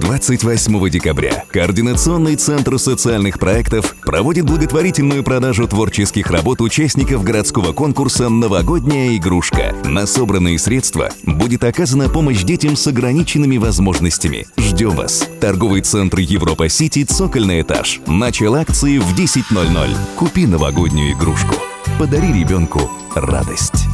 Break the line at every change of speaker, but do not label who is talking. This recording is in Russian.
28 декабря Координационный центр социальных проектов проводит благотворительную продажу творческих работ участников городского конкурса «Новогодняя игрушка». На собранные средства будет оказана помощь детям с ограниченными возможностями. Ждем вас. Торговый центр Европа-Сити, цокольный этаж. Начало акции в 10.00. Купи новогоднюю игрушку. Подари ребенку радость.